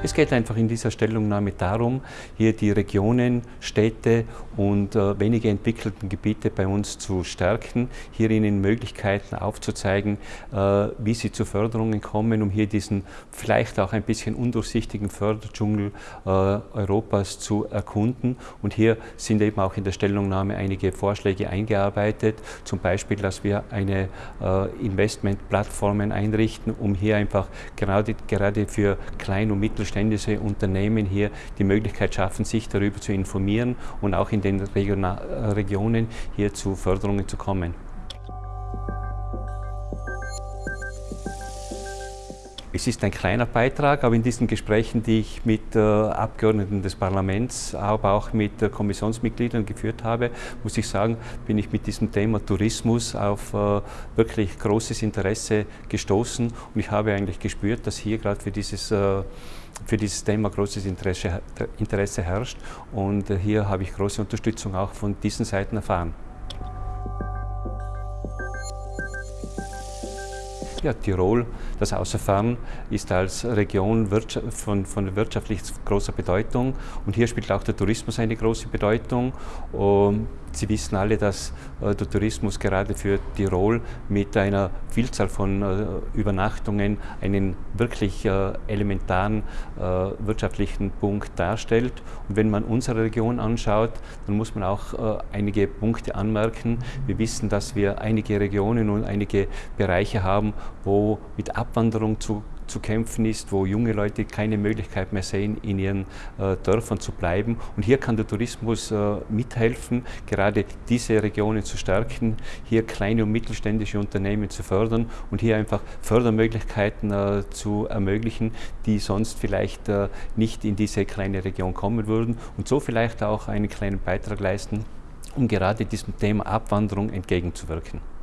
Es geht einfach in dieser Stellungnahme darum, hier die Regionen, Städte und äh, weniger entwickelten Gebiete bei uns zu stärken, hier ihnen Möglichkeiten aufzuzeigen, äh, wie sie zu Förderungen kommen, um hier diesen vielleicht auch ein bisschen undurchsichtigen Förderdschungel äh, Europas zu erkunden. Und hier sind eben auch in der Stellungnahme einige Vorschläge eingearbeitet, zum Beispiel, dass wir eine äh, Investmentplattformen einrichten, um hier einfach gerade, gerade für Klein- und Mittelständische mittelständische Unternehmen hier die Möglichkeit schaffen, sich darüber zu informieren und auch in den Regionen hier zu Förderungen zu kommen. Es ist ein kleiner Beitrag, aber in diesen Gesprächen, die ich mit äh, Abgeordneten des Parlaments, aber auch mit äh, Kommissionsmitgliedern geführt habe, muss ich sagen, bin ich mit diesem Thema Tourismus auf äh, wirklich großes Interesse gestoßen und ich habe eigentlich gespürt, dass hier gerade für dieses äh, für dieses Thema großes Interesse, Interesse herrscht und äh, hier habe ich große Unterstützung auch von diesen Seiten erfahren. Ja, Tirol, das Außerfern, ist als Region von, von wirtschaftlich großer Bedeutung und hier spielt auch der Tourismus eine große Bedeutung. Und Sie wissen alle, dass äh, der Tourismus gerade für Tirol mit einer Vielzahl von äh, Übernachtungen einen wirklich äh, elementaren wirtschaftlichen Punkt darstellt. Und wenn man unsere Region anschaut, dann muss man auch einige Punkte anmerken. Wir wissen, dass wir einige Regionen und einige Bereiche haben, wo mit Abwanderung zu zu kämpfen ist, wo junge Leute keine Möglichkeit mehr sehen, in ihren äh, Dörfern zu bleiben. Und hier kann der Tourismus äh, mithelfen, gerade diese Regionen zu stärken, hier kleine und mittelständische Unternehmen zu fördern und hier einfach Fördermöglichkeiten äh, zu ermöglichen, die sonst vielleicht äh, nicht in diese kleine Region kommen würden und so vielleicht auch einen kleinen Beitrag leisten, um gerade diesem Thema Abwanderung entgegenzuwirken.